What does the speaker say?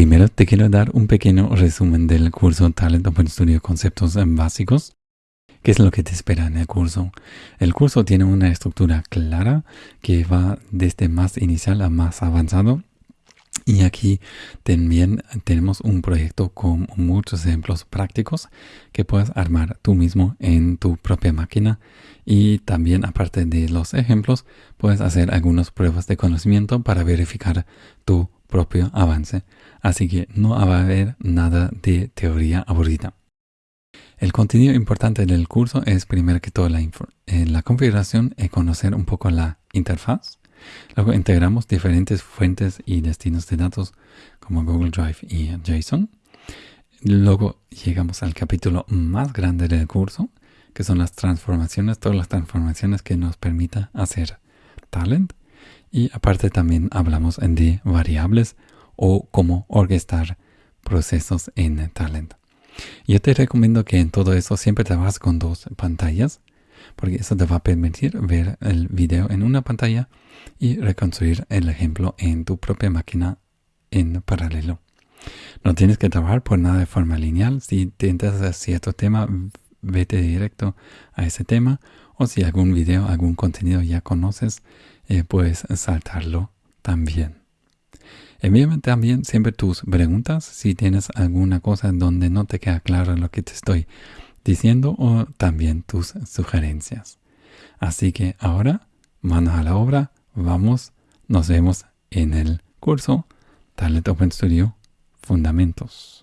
Primero te quiero dar un pequeño resumen del curso Talent Open Studio Conceptos Básicos. ¿Qué es lo que te espera en el curso? El curso tiene una estructura clara que va desde más inicial a más avanzado. Y aquí también tenemos un proyecto con muchos ejemplos prácticos que puedes armar tú mismo en tu propia máquina. Y también aparte de los ejemplos, puedes hacer algunas pruebas de conocimiento para verificar tu propio avance, así que no va a haber nada de teoría aburrida. El contenido importante del curso es primero que todo la, eh, la configuración y conocer un poco la interfaz. Luego integramos diferentes fuentes y destinos de datos como Google Drive y JSON. Luego llegamos al capítulo más grande del curso, que son las transformaciones, todas las transformaciones que nos permita hacer talent. Y aparte también hablamos de variables o cómo orquestar procesos en Talent. Yo te recomiendo que en todo eso siempre trabajes con dos pantallas, porque eso te va a permitir ver el video en una pantalla y reconstruir el ejemplo en tu propia máquina en paralelo. No tienes que trabajar por nada de forma lineal. Si te interesas cierto tema, vete directo a ese tema. O si algún video, algún contenido ya conoces, eh, puedes saltarlo también. Envíame también siempre tus preguntas si tienes alguna cosa donde no te queda claro lo que te estoy diciendo también tus sugerencias. Así que ahora, manos a la obra, vamos, nos vemos en el curso Talent Open Studio Fundamentos.